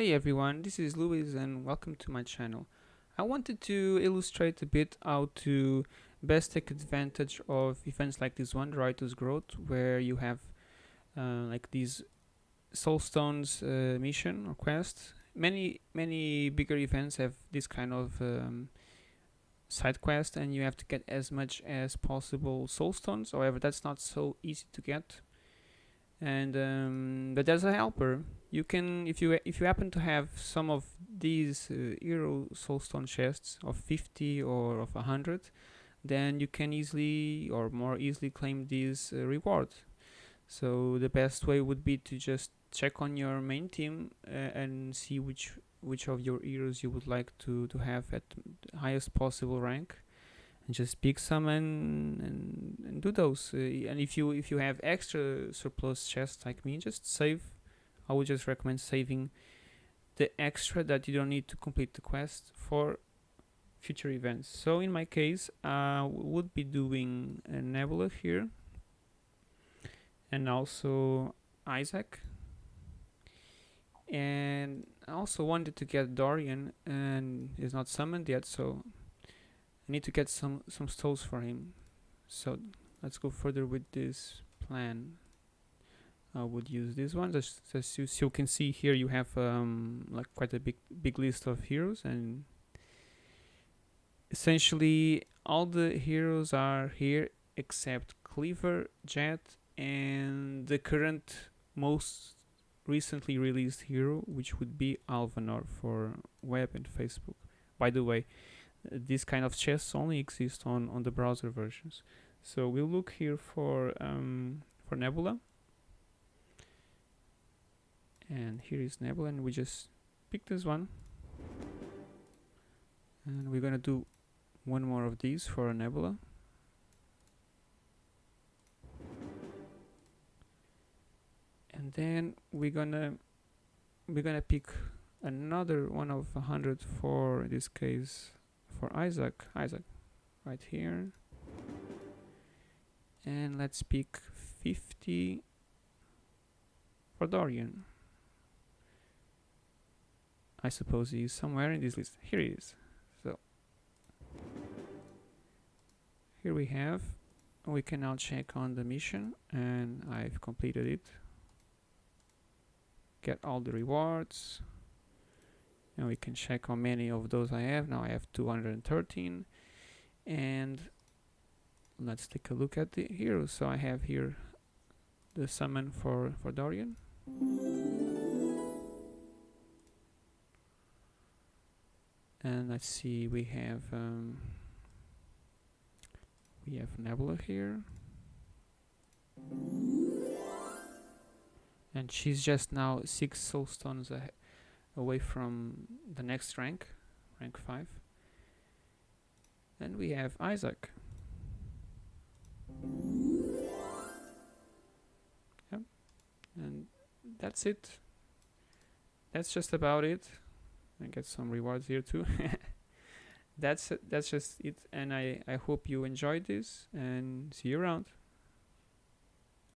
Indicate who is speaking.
Speaker 1: Hey everyone, this is Luis and welcome to my channel. I wanted to illustrate a bit how to best take advantage of events like this one, Riotous Growth, where you have uh, like these soulstones uh, mission or quest. Many many bigger events have this kind of um, side quest and you have to get as much as possible soulstones. However, that's not so easy to get. And um, but there's a helper you can if you if you happen to have some of these uh, hero soulstone chests of 50 or of 100 then you can easily or more easily claim these uh, rewards. So the best way would be to just check on your main team uh, and see which which of your heroes you would like to to have at highest possible rank. And just pick some and, and, and do those. Uh, and if you if you have extra surplus chests like me just save I would just recommend saving the extra that you don't need to complete the quest for future events. So in my case, I would be doing a Nebula here and also Isaac. And I also wanted to get Dorian and he's not summoned yet, so I need to get some, some souls for him. So let's go further with this plan. I would use this one. As, as you, you, can see here, you have um, like quite a big big list of heroes, and essentially all the heroes are here except Cleaver, Jet, and the current most recently released hero, which would be Alvanor for web and Facebook. By the way, this kind of chests only exist on on the browser versions. So we'll look here for um, for Nebula and here is Nebula and we just pick this one. And we're gonna do one more of these for a Nebula. And then we're gonna we're gonna pick another one of a hundred for this case for Isaac. Isaac right here. And let's pick 50 for Dorian I suppose is somewhere in this list. Here it is. So here we have we can now check on the mission and I've completed it get all the rewards and we can check how many of those I have now I have 213 and let's take a look at the heroes so I have here the summon for for Dorian and let's see we have um, we have Nebula here. And she's just now six soul stones away from the next rank rank 5 and we have Isaac. Yep. And that's it. That's just about it and get some rewards here too. That's that's just it and i i hope you enjoyed this and see you around